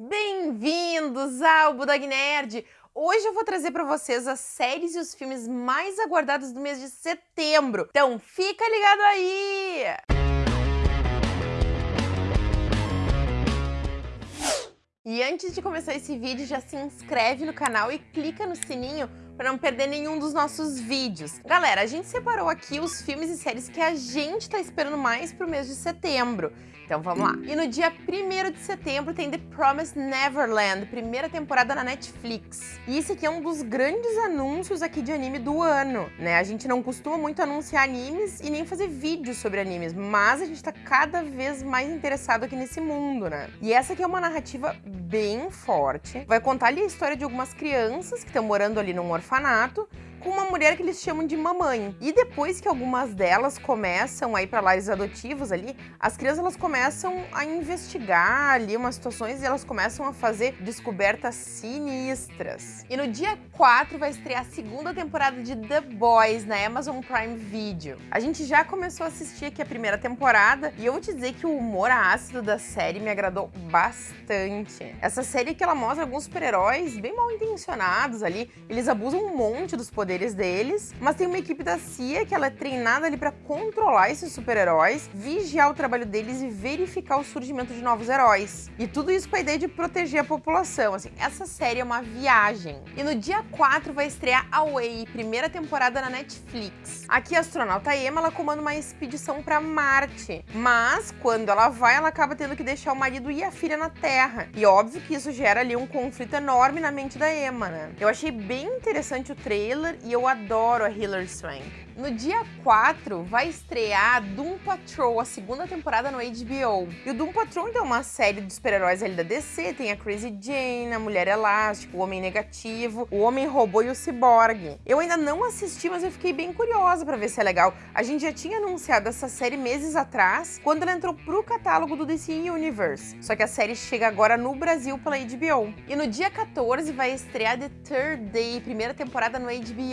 Bem-vindos ao Budog Nerd! Hoje eu vou trazer para vocês as séries e os filmes mais aguardados do mês de setembro. Então fica ligado aí! E antes de começar esse vídeo, já se inscreve no canal e clica no sininho para não perder nenhum dos nossos vídeos. Galera, a gente separou aqui os filmes e séries que a gente está esperando mais pro mês de setembro. Então vamos lá. E no dia 1 de setembro tem The Promised Neverland, primeira temporada na Netflix. E esse aqui é um dos grandes anúncios aqui de anime do ano, né? A gente não costuma muito anunciar animes e nem fazer vídeos sobre animes, mas a gente tá cada vez mais interessado aqui nesse mundo, né? E essa aqui é uma narrativa bem forte. Vai contar ali a história de algumas crianças que estão morando ali num orfanato com uma mulher que eles chamam de mamãe. E depois que algumas delas começam a ir para lares adotivos ali, as crianças elas começam a investigar ali umas situações e elas começam a fazer descobertas sinistras. E no dia 4 vai estrear a segunda temporada de The Boys na Amazon Prime Video. A gente já começou a assistir aqui a primeira temporada e eu vou te dizer que o humor ácido da série me agradou bastante. Essa série que ela mostra alguns super-heróis bem mal intencionados ali, eles abusam um monte dos poderes poderes deles, mas tem uma equipe da CIA que ela é treinada ali para controlar esses super-heróis, vigiar o trabalho deles e verificar o surgimento de novos heróis. E tudo isso com a ideia de proteger a população. Assim, essa série é uma viagem. E no dia 4 vai estrear Away, primeira temporada na Netflix. Aqui a astronauta Emma ela comanda uma expedição para Marte, mas quando ela vai, ela acaba tendo que deixar o marido e a filha na Terra. E óbvio que isso gera ali um conflito enorme na mente da Emma, né? Eu achei bem interessante o trailer e eu adoro a Hilary Swank. No dia 4 vai estrear Doom Patrol, a segunda temporada no HBO. E o Doom Patrol então, é uma série de super-heróis ali da DC, tem a Crazy Jane, a Mulher Elástica, o Homem Negativo, o Homem Robô e o Cyborg. Eu ainda não assisti, mas eu fiquei bem curiosa para ver se é legal. A gente já tinha anunciado essa série meses atrás, quando ela entrou pro catálogo do DC Universe. Só que a série chega agora no Brasil pela HBO. E no dia 14 vai estrear The Third Day, primeira temporada no HBO.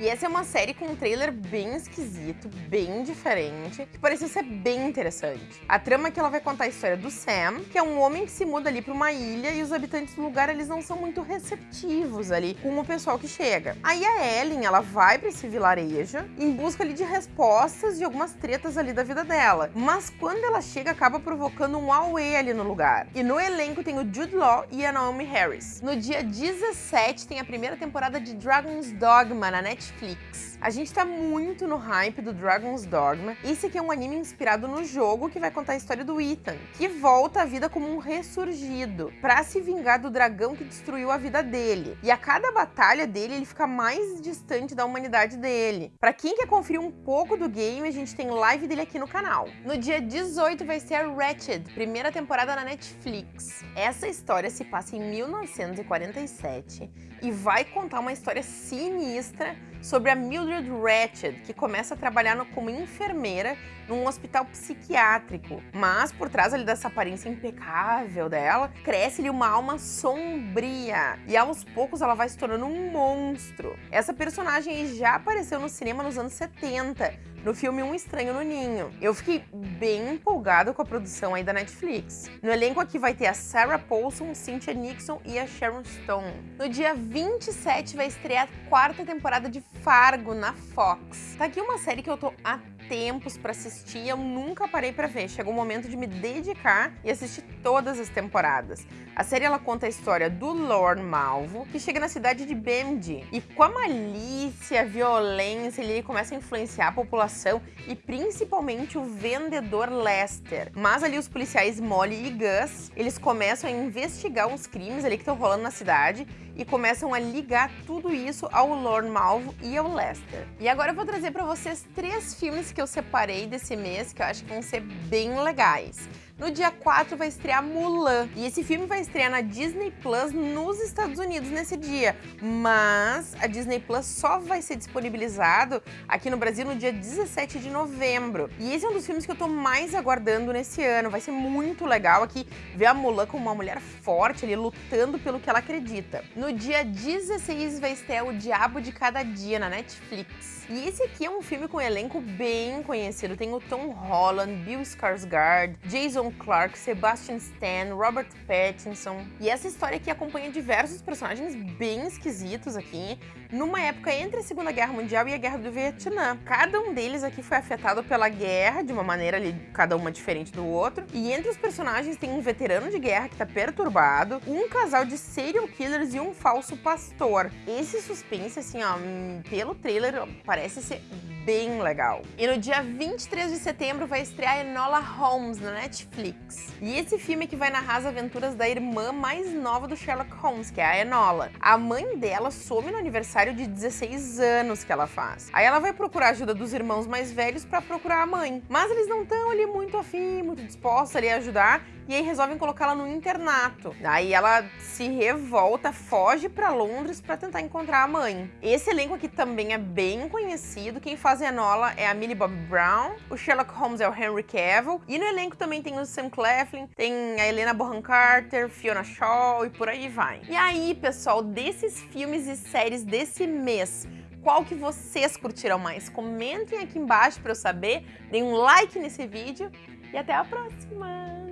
E essa é uma série com um trailer bem esquisito, bem diferente, que pareceu ser bem interessante. A trama é que ela vai contar a história do Sam, que é um homem que se muda ali para uma ilha e os habitantes do lugar eles não são muito receptivos ali com o pessoal que chega. Aí a Ellen, ela vai para esse vilarejo em busca ali de respostas de algumas tretas ali da vida dela. Mas quando ela chega, acaba provocando um auê ali no lugar. E no elenco tem o Jude Law e a Naomi Harris. No dia 17 tem a primeira temporada de Dragon's Dogma na Netflix. A gente tá muito no hype do Dragon's Dogma. Esse aqui é um anime inspirado no jogo que vai contar a história do Ethan, que volta à vida como um ressurgido, para se vingar do dragão que destruiu a vida dele. E a cada batalha dele, ele fica mais distante da humanidade dele. Para quem quer conferir um pouco do game, a gente tem live dele aqui no canal. No dia 18 vai ser a Ratched, primeira temporada na Netflix. Essa história se passa em 1947 e vai contar uma história sinistra palestra sobre a Mildred Ratched, que começa a trabalhar como enfermeira num hospital psiquiátrico. Mas por trás ali dessa aparência impecável dela, cresce-lhe uma alma sombria. E aos poucos ela vai se tornando um monstro. Essa personagem já apareceu no cinema nos anos 70, no filme Um Estranho no Ninho. Eu fiquei bem empolgado com a produção aí da Netflix. No elenco aqui vai ter a Sarah Paulson, Cynthia Nixon e a Sharon Stone. No dia 27 vai estrear a quarta temporada de Fargo na Fox. Tá aqui uma série que eu tô há tempos para assistir, eu nunca parei para ver. Chegou o momento de me dedicar e assistir todas as temporadas. A série ela conta a história do Lorne Malvo, que chega na cidade de Bemdi e com a malícia, a violência, ele começa a influenciar a população e principalmente o vendedor Lester. Mas ali os policiais Molly e Gus, eles começam a investigar uns crimes ali que estão rolando na cidade e começam a ligar tudo isso ao Lorne Malvo e ao Lester. E agora eu vou trazer para vocês três filmes que eu separei desse mês que eu acho que vão ser bem legais. No dia 4 vai estrear Mulan. E esse filme vai estrear na Disney Plus nos Estados Unidos nesse dia. Mas a Disney Plus só vai ser disponibilizado aqui no Brasil no dia 17 de novembro. E esse é um dos filmes que eu tô mais aguardando nesse ano. Vai ser muito legal aqui ver a Mulan como uma mulher forte ali, lutando pelo que ela acredita. No dia 16 vai estrear O Diabo de Cada Dia na Netflix. E esse aqui é um filme com um elenco bem conhecido. Tem o Tom Holland, Bill Skarsgård, Jason Tom Clark, Sebastian Stan, Robert Pattinson. E essa história aqui acompanha diversos personagens bem esquisitos aqui, numa época entre a Segunda Guerra Mundial e a Guerra do Vietnã. Cada um deles aqui foi afetado pela guerra, de uma maneira ali, cada uma diferente do outro. E entre os personagens tem um veterano de guerra que tá perturbado, um casal de serial killers e um falso pastor. Esse suspense, assim, ó, hum, pelo trailer, parece ser bem legal. E no dia 23 de setembro vai estrear Enola Holmes na Netflix. E esse filme que vai narrar as aventuras da irmã mais nova do Sherlock Holmes, que é a Enola. A mãe dela some no aniversário de 16 anos que ela faz. Aí ela vai procurar a ajuda dos irmãos mais velhos para procurar a mãe. Mas eles não estão ali muito afim, muito dispostos ali a ajudar, e aí resolvem colocá-la no internato. Aí ela se revolta, foge para Londres para tentar encontrar a mãe. Esse elenco aqui também é bem conhecido. Quem faz a Enola é a Millie Bobby Brown, o Sherlock Holmes é o Henry Cavill, e no elenco também tem o Sam Claflin, tem a Helena Bonham Carter, Fiona Shaw e por aí vai. E aí, pessoal, desses filmes e séries desse mês, qual que vocês curtiram mais? Comentem aqui embaixo para eu saber, deem um like nesse vídeo e até a próxima!